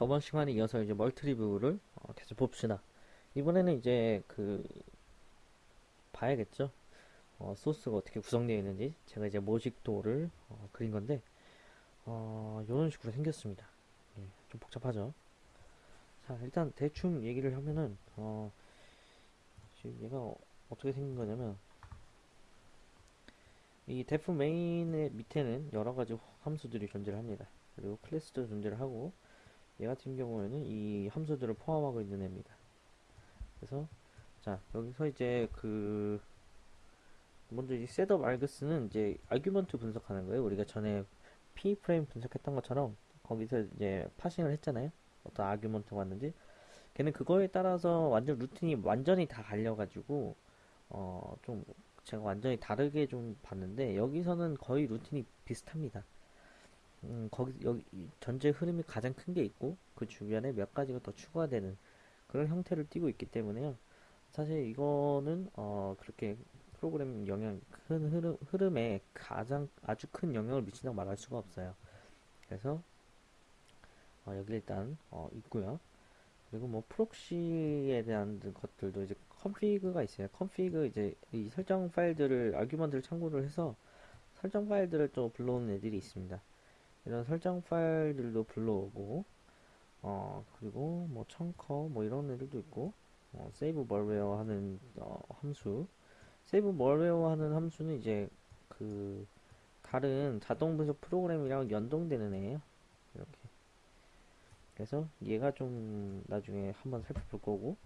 저번 시간에 이어서 이제 멀티리뷰를 어, 계속 봅시다. 이번에는 이제 그 봐야겠죠. 어, 소스가 어떻게 구성되어 있는지 제가 이제 모직도를 어, 그린 건데 어, 이런 식으로 생겼습니다. 예, 좀 복잡하죠. 자 일단 대충 얘기를 하면은 어, 지금 얘가 어, 어떻게 생긴 거냐면 이 def 메인의 밑에는 여러 가지 함수들이 존재를 합니다. 그리고 클래스도 존재를 하고 얘 같은 경우에는 이 함수들을 포함하고 있는 애입니다. 그래서 자 여기서 이제 그 먼저 이 setup args는 이제 argument 분석하는 거예요. 우리가 전에 PE frame 분석했던 것처럼 거기서 이제 parsing을 했잖아요. 어떤 argument가 왔는지 걔는 그거에 따라서 완전 루틴이 완전히 다 갈려가지고 어 좀 제가 완전히 다르게 좀 봤는데 여기서는 거의 루틴이 비슷합니다. 음, 거기 여기 이 전체 흐름이 가장 큰 게 있고 그 주변에 몇 가지가 더 추가되는 그런 형태를 띠고 있기 때문에요. 사실 이거는 어 그렇게 프로그램 영향 큰 흐름 흐름에 가장 아주 큰 영향을 미친다고 말할 수가 없어요. 그래서 어, 여기 일단 어, 있고요. 그리고 뭐 proxy에 대한 것들도 이제 config가 있어요. config 이제 이 설정 파일들을 argument를 참고를 해서 설정 파일들을 또 불러오는 애들이 있습니다. 이런 설정 파일들도 불러오고 어 그리고 뭐 청커 뭐 이런 애들도 있고 어, 세이브 멀웨어 하는 어, 함수. 세이브 멀웨어 하는 함수는 이제 그 다른 자동 분석 프로그램이랑 연동되는 애예요. 이렇게. 그래서 얘가 좀 나중에 한번 살펴볼 거고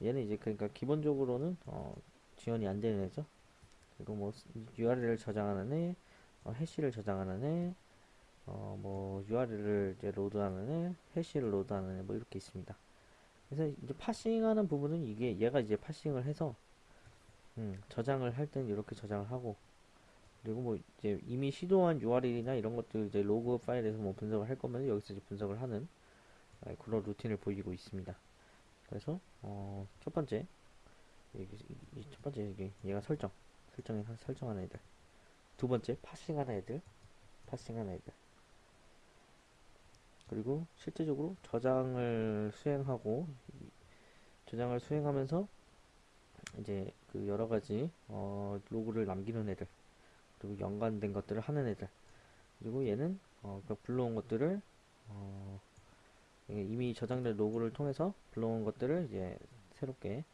얘는 이제 그러니까 기본적으로는 어, 지원이 안 되는 애죠. 그리고 뭐 URL을 저장하는 애 어, 해시를 저장하는 애 어, 뭐 URL을 이제 로드하는 애, 해시를 로드하는 애, 뭐 이렇게 있습니다. 그래서 이제 parsing하는 부분은 이게 얘가 이제 parsing을 해서 음, 저장을 할 때는 이렇게 저장을 하고 그리고 뭐 이제 이미 시도한 URL이나 이런 것들 이제 로그 파일에서 뭐 분석을 할 거면 여기서 이제 분석을 하는 아, 그런 루틴을 보이고 있습니다. 그래서 어, 첫 번째 이, 첫 번째 이게 얘가 설정 설정에 설정하는 애들 두 번째 파싱하는 애들 파싱하는 애들 그리고 실제적으로 저장을 수행하고 저장을 수행하면서 이제 그 여러 가지 어, 로그를 남기는 애들 그리고 연관된 것들을 하는 애들. 그리고 얘는 어, 그 불러온 것들을 어, 이미 저장된 로그를 통해서 불러온 것들을 이제 새롭게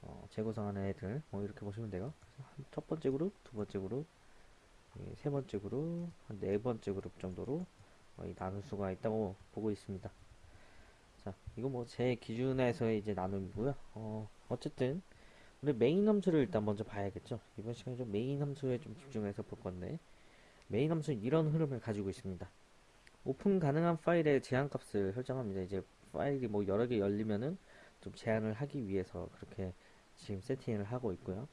어, 재구성하는 애들 뭐 이렇게 보시면 돼요. 첫 번째 그룹 두 번째 그룹 세 번째 그룹 한네 번째 그룹 정도로 어, 나눌 수가 있다고 보고 있습니다. 자, 이거 뭐 제 기준에서의 이제 나눔이고요. 어, 어쨌든 우리 메인 함수를 일단 먼저 봐야겠죠. 이번 시간에 좀 메인 함수에 좀 집중해서 볼 건데 메인 함수는 이런 흐름을 가지고 있습니다. 오픈 가능한 파일의 제한 값을 설정합니다. 이제 파일이 뭐 여러 개 열리면은 좀 제한을 하기 위해서 그렇게 지금 세팅을 하고 있고요.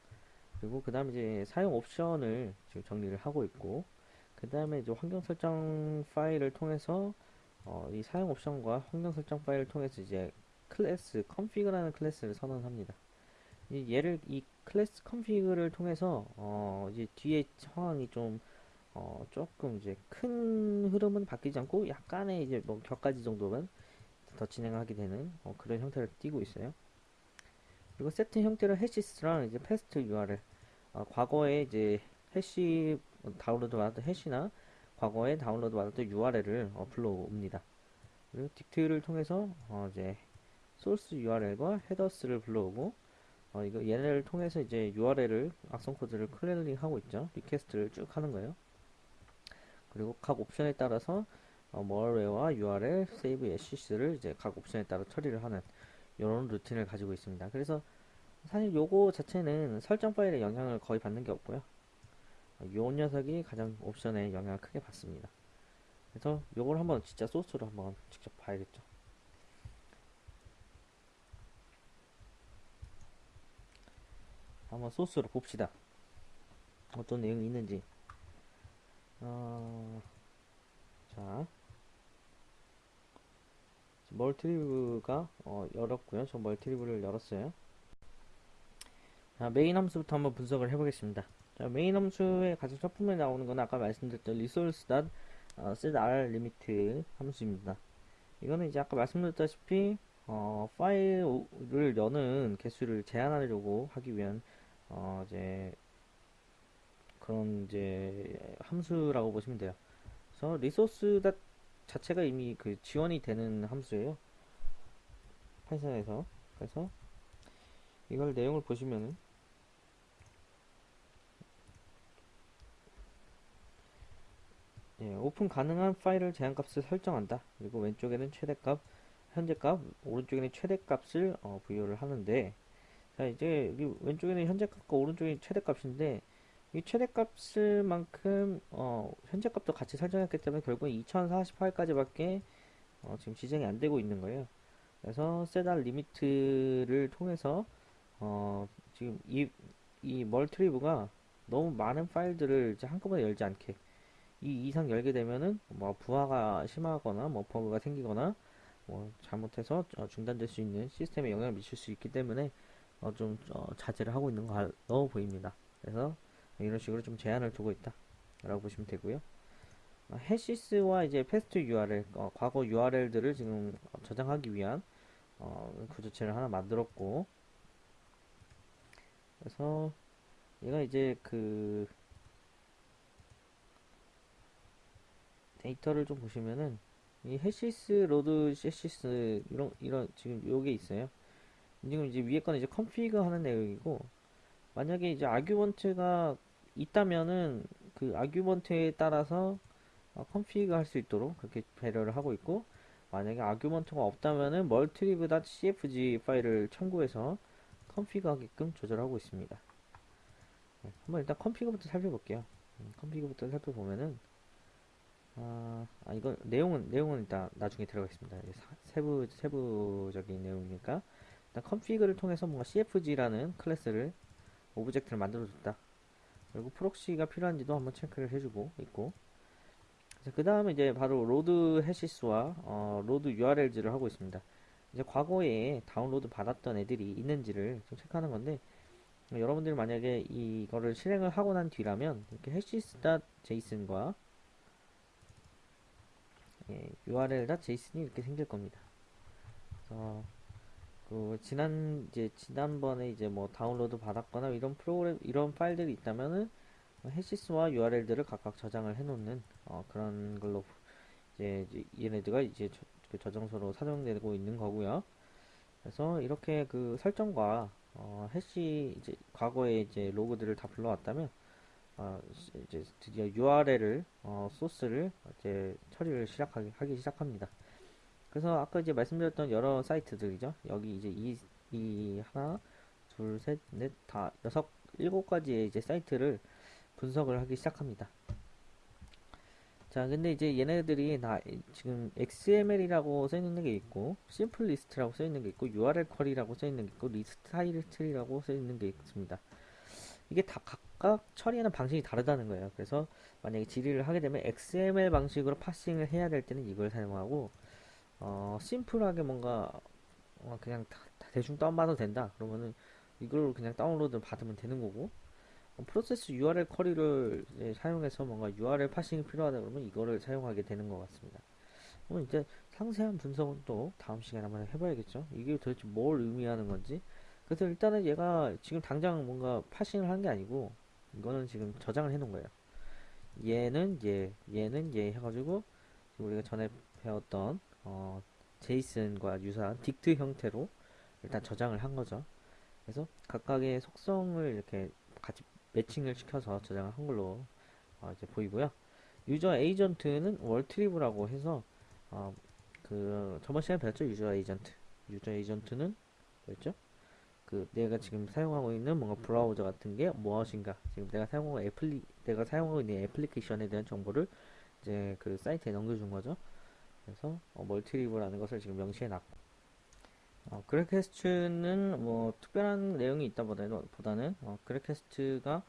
그리고 그 다음에 이제 사용 옵션을 지금 정리를 하고 있고 그 다음에 이제 환경 설정 파일을 통해서 어, 이 사용 옵션과 환경 설정 파일을 통해서 이제 클래스 config라는 클래스를 선언합니다. 이 얘를 이 클래스 config를 통해서 어, 이제 뒤에 상황이 좀 어, 조금 이제 큰 흐름은 바뀌지 않고 약간의 이제 뭐 몇 가지 정도만 더 진행하게 되는 어, 그런 형태를 띠고 있어요. 그리고 세트 형태를 hashes랑 이제 past URL 어, 과거에 이제 해시 다운로드 받았던 해시나 과거에 다운로드 받았던 URL을 어, 불러옵니다. 그리고 dict를 통해서 어, 이제 소스 URL과 헤더스를 불러오고 어, 이거 얘네를 통해서 이제 URL을 악성 코드를 클리닝 하고 있죠. request를 쭉 하는 거예요. 그리고 각 옵션에 따라서 어, 멀웨어와 URL, 세이브 애시스를 이제 각 옵션에 따라 처리를 하는 이런 루틴을 가지고 있습니다. 그래서 사실 요거 자체는 설정 파일에 영향을 거의 받는 게 없고요. 요 녀석이 가장 옵션에 영향을 크게 받습니다. 그래서 요걸 한번 진짜 소스로 한번 직접 봐야겠죠. 한번 소스로 봅시다. 어떤 내용이 있는지. 어, 자, Maltrieve가 어, 열었고요. 저 Maltrieve를 열었어요. 자, 메인 함수부터 한번 분석을 해보겠습니다. 자, 메인 함수의 가장 첫 부분에 나오는 건 아까 말씀드렸던 resource.setrlimit 함수입니다. 이거는 이제 아까 말씀드렸다시피 어, 파일을 여는 개수를 제한하려고 하기 위한 어, 이제 그런 이제 함수라고 보시면 돼요. 그래서 resource 다 자체가 이미 그 지원이 되는 함수예요. 파이썬에서 그래서 이걸 내용을 보시면은 예, 오픈 가능한 파일을 제한값을 설정한다. 그리고 왼쪽에는 최대값, 현재값, 오른쪽에는 최대값을 어, 부여를 하는데 자 이제 여기 왼쪽에는 현재값과 오른쪽에 최대값인데 이 최대값을만큼 어, 현재값도 같이 설정했기 때문에 결국 2048까지밖에 어, 지금 지정이 안 되고 있는 거예요. 그래서 setrlimit를 통해서 어, 지금 이, 이 Maltrieve가 너무 많은 파일들을 이제 한꺼번에 열지 않게 이 이상 열게 되면은 뭐 부하가 심하거나 뭐 버그가 생기거나 뭐 잘못해서 어, 중단될 수 있는 시스템에 영향을 미칠 수 있기 때문에 어, 좀 어, 자제를 하고 있는 거 넣어 보입니다. 그래서 이런 식으로 좀 제한을 두고 있다 라고 보시면 되고요. 어, 해시스와 이제 패스트 URL 어, 과거 URL들을 지금 저장하기 위한 어, 구조체를 하나 만들었고 그래서 얘가 이제 그 데이터를 좀 보시면은 이 hashes load hashes 이런 이런 지금 요게 있어요. 지금 이제 위에 거는 이제 config 하는 내용이고 만약에 이제 argument가 있다면은 그 argument에 따라서 어, config 할 수 있도록 그렇게 배려를 하고 있고 만약에 argument가 없다면은 maltrieve.cfg 파일을 참고해서 config 하게끔 조절하고 있습니다. 네, 한번 일단 config부터 살펴볼게요. 음, config부터 살펴보면은 아, 아 이거 내용은 내용은 일단 나중에 들어가겠습니다. 세부 세부적인 내용이니까 일단 config를 통해서 뭔가 cfg라는 클래스를 object를 만들어줬다. 그리고 proxy가 필요한지도 한번 체크를 해주고 있고 그 다음에 이제 바로 load hashes와 어, load URLs를 하고 있습니다. 이제 과거에 다운로드 받았던 애들이 있는지를 좀 체크하는 건데 여러분들이 만약에 이거를 실행을 하고 난 뒤라면 이렇게 hashies.json과 예, url.json이 이렇게 생길 겁니다. 그래서 그 지난 이제 지난번에 이제 뭐 다운로드 받았거나 이런 프로그램 이런 파일들이 있다면은 해시스와 URL들을 각각 저장을 해놓는 어, 그런 걸로 이제, 얘네들가 이제 저, 그 저장소로 사용되고 있는 거고요. 그래서 이렇게 그 설정과 어, 해시 이제 과거에 이제 로그들을 다 불러왔다면 어, 이제 드디어 URL을 어, 소스를 이제 처리를 시작하기 하기 시작합니다. 그래서 아까 이제 말씀드렸던 여러 사이트들이죠. 여기 이제 이, 이 하나, 둘, 셋, 넷, 다 여섯, 일곱 가지의 이제 사이트를 분석을 하기 시작합니다. 자, 근데 이제 얘네들이 다 지금 XML이라고 써 있는 게 있고, simple list라고 써 있는 게 있고, URL query라고 써 있는 게 있고, list title이라고 써 있는 게 있습니다. 이게 다 각각 처리하는 방식이 다르다는 거예요. 그래서 만약에 질의를 하게 되면 XML 방식으로 parsing을 해야 될 때는 이걸 사용하고, 어, 심플하게 뭔가 어, 그냥 다, 다 대충 다운받아도 된다. 그러면은 이걸 그냥 다운로드 받으면 되는 거고, 어, 프로세스 URL 쿼리를 사용해서 뭔가 URL 파싱이 필요하다 그러면 이거를 사용하게 되는 것 같습니다. 그럼 이제 상세한 분석은 또 다음 시간에 한번 해봐야겠죠. 이게 도대체 뭘 의미하는 건지. 그래서 일단은 얘가 지금 당장 뭔가 파싱을 한 게 아니고 이거는 지금 저장을 해 놓은 거예요. 얘는 얘, 얘는 얘 해가지고 우리가 전에 배웠던 어, 제이슨과 유사한 딕트 형태로 일단 저장을 한 거죠. 그래서 각각의 속성을 이렇게 같이 매칭을 시켜서 저장을 한 걸로 어, 이제 보이고요. user agent는 Maltrieve라고 해서 어, 그 저번 시간에 배웠죠 user agent. user agent는 뭐였죠? 그 내가 지금 사용하고 있는 뭔가 브라우저 같은 게 무엇인가 지금 내가 사용하고 애플리 내가 사용하고 있는 애플리케이션에 대한 정보를 이제 그 사이트에 넘겨준 거죠. 그래서 어, Maltrieve라는 것을 지금 명시해 놨고 어, grequests는 뭐 특별한 내용이 있다 보다는, 보다는 어, grequests가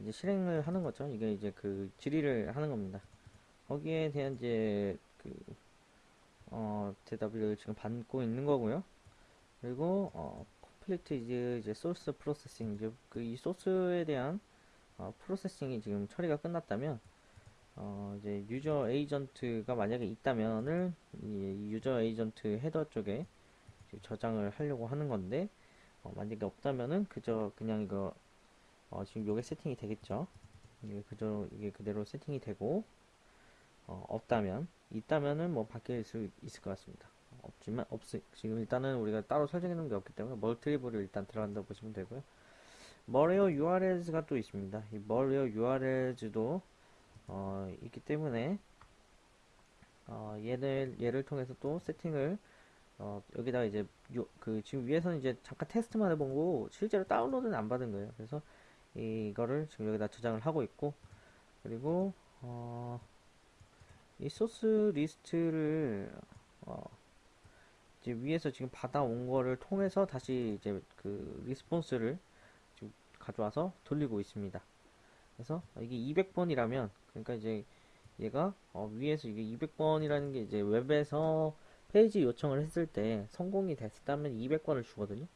이제 실행을 하는 거죠. 이게 이제 그 질의를 하는 겁니다. 거기에 대한 이제 그 어, 대답을 지금 받고 있는 거고요. 그리고 어, complete 이제 이제 source processing 이제 그 이 소스에 대한 어, processing이 지금 처리가 끝났다면 어, 이제 user agent가 만약에 있다면을 이 user agent header 쪽에 저장을 하려고 하는 건데 어, 만약에 없다면은 그저 그냥 이거 어, 지금 요게 세팅이 되겠죠. 이게 그저 이게 그대로 세팅이 되고 어, 없다면 있다면은 뭐 바뀔 수 있을 것 같습니다. 없지만 없 지금 일단은 우리가 따로 설정해 놓은 게 없기 때문에 멀티리브를 일단 들어간다고 보시면 되고요. malware URLs가 또 있습니다. 이 malware URLs도 어, 있기 때문에 어, 얘를 얘를 통해서 또 세팅을 어, 여기다가 이제 요, 그 지금 위에서는 이제 잠깐 테스트만 해본 거고 실제로 다운로드는 안 받은 거예요. 그래서 이거를 지금 여기다 저장을 하고 있고 그리고 어, 이 소스 리스트를 어, 이제 위에서 지금 받아온 거를 통해서 다시 이제 그 response를 지금 가져와서 돌리고 있습니다. 그래서 이게 200번이라면 그러니까 이제 얘가 어, 위에서 이게 200번이라는 게 이제 웹에서 페이지 요청을 했을 때 성공이 됐다면 200번을 주거든요.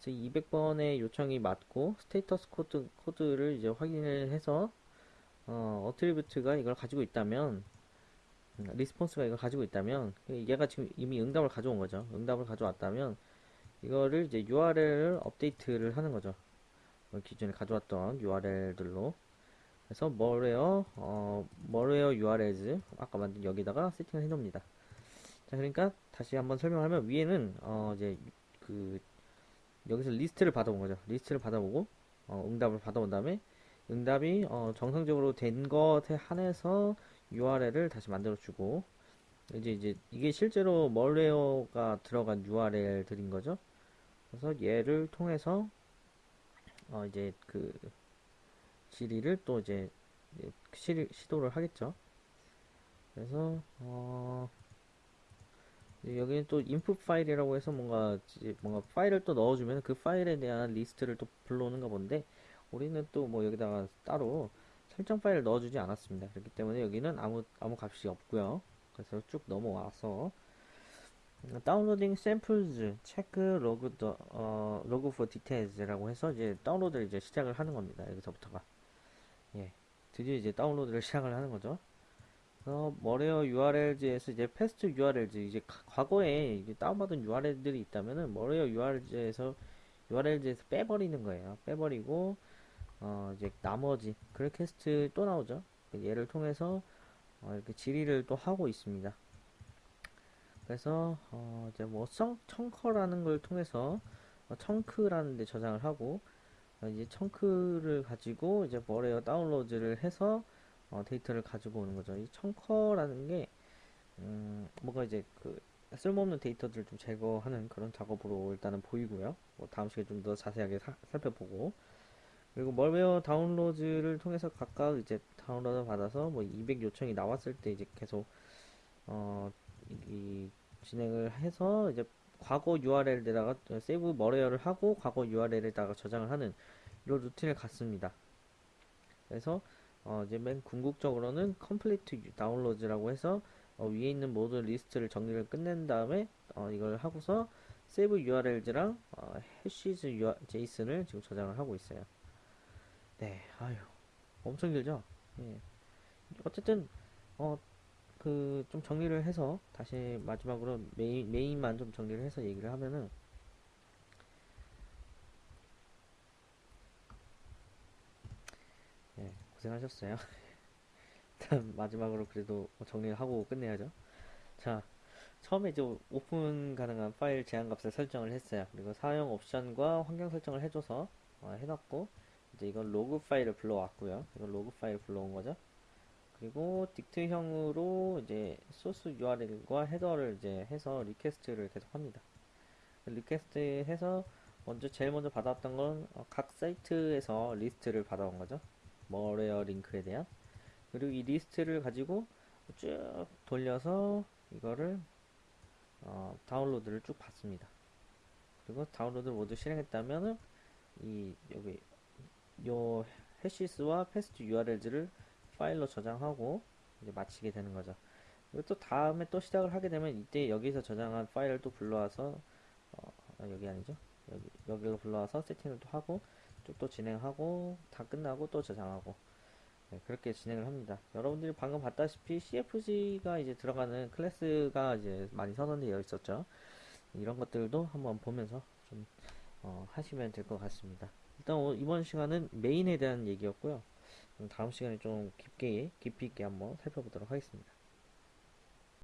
그래서 200번의 요청이 맞고 status code code를 이제 확인을 해서 어, attribute가 이걸 가지고 있다면 음, response가 이걸 가지고 있다면 얘가 지금 이미 응답을 가져온 거죠. 응답을 가져왔다면 이거를 이제 URL을 업데이트를 하는 거죠. 뭐 기존에 가져왔던 URL들로 그래서 머웨어 어, 머웨어 URLs 아까 만든 여기다가 세팅을 해 놓습니다. 자 그러니까 다시 한번 설명하면 위에는 어, 이제 그 여기서 리스트를 받아온 거죠. 리스트를 받아보고 어, 응답을 받아온 다음에 응답이 어, 정상적으로 된 것에 한해서 URL을 다시 만들어 주고 이제 이제 이게 실제로 malware가 들어간 URL들인 거죠. 그래서 얘를 통해서 어 이제 그 질의를 또 이제 시, 시도를 하겠죠. 그래서 어 여기는 또 input 파일이라고 해서 뭔가 뭔가 파일을 또 넣어주면 그 파일에 대한 리스트를 또 불러오는가 본데 우리는 또 뭐 여기다가 따로 설정 파일을 넣어주지 않았습니다. 그렇기 때문에 여기는 아무 아무 값이 없고요. 그래서 쭉 넘어와서 downloading samples check log the 어, log for details라고 해서 이제 다운로드를 이제 시작을 하는 겁니다. 여기서부터가 예 드디어 이제 다운로드를 시작을 하는 거죠. 어, malware URLs에서 이제 past URLs 이제 과거에 이제 다운받은 URL들이 있다면은 malware URLs에서 URL즈에서 빼버리는 거예요. 빼버리고 어, 이제 나머지 그래캐스트 또 나오죠. 그 얘를 통해서 어, 이렇게 질의를 또 하고 있습니다. 그래서 어, 이제 뭐 청, 청커라는 걸 통해서 어, 청크라는 데 저장을 하고 어, 이제 청크를 가지고 이제 머레어 다운로드를 해서 어, 데이터를 가지고 오는 거죠. 이 청커라는 게 음, 뭐가 이제 그 쓸모없는 데이터들을 좀 제거하는 그런 작업으로 일단은 보이고요. 뭐 다음 시간에 좀 더 자세하게 사, 살펴보고 그리고 malware 다운로드를 통해서 각각 이제 다운로드 받아서 뭐 200 요청이 나왔을 때 이제 계속 어, 이, 진행을 해서 이제 과거 URL에다가 save malware를 하고 과거 URL에다가 저장을 하는 이런 루틴을 갖습니다. 그래서 어, 이제 맨 궁극적으로는 complete downloads라고 해서 어, 위에 있는 모든 리스트를 정리를 끝낸 다음에 어, 이걸 하고서 save URLs랑 어, hashes JSON을 지금 저장을 하고 있어요. 네, 아유, 엄청 길죠? 예. 어쨌든, 어, 그, 좀 정리를 해서, 다시 마지막으로 메인, 메인만 좀 정리를 해서 얘기를 하면은, 예, 고생하셨어요. 일단, 마지막으로 그래도 정리를 하고 끝내야죠. 자, 처음에 이제 오픈 가능한 파일 제한 값을 설정을 했어요. 그리고 사용 옵션과 환경 설정을 해줘서, 어, 해놨고, 이제 이건 로그 파일을 불러왔고요. 이건 로그 파일 불러온 거죠. 그리고 dict형으로 이제 소스 URL과 헤더를 이제 해서 request를 계속 합니다. request 해서 먼저 제일 먼저 받았던 건 각 사이트에서 리스트를 받아온 거죠. malware 링크에 대한. 그리고 이 리스트를 가지고 쭉 돌려서 이거를 어, 다운로드를 쭉 받습니다. 그리고 다운로드를 모두 실행했다면은 이 여기 요 hashes와 past URL들을 파일로 저장하고 이제 마치게 되는 거죠. 그리고 또 다음에 또 시작을 하게 되면 이때 여기서 저장한 파일을 또 불러와서 어, 여기 아니죠? 여기 여기로 불러와서 세팅을 또 하고 쭉또 진행하고 다 끝나고 또 저장하고 네, 그렇게 진행을 합니다. 여러분들이 방금 봤다시피 CFG가 이제 들어가는 클래스가 이제 많이 선언되어 있었죠. 이런 것들도 한번 보면서 좀 어, 하시면 될 것 같습니다. 일단 오- 이번 시간은 메인에 대한 얘기였고요. 다음 시간에 좀 깊게 깊이 있게 한번 살펴보도록 하겠습니다.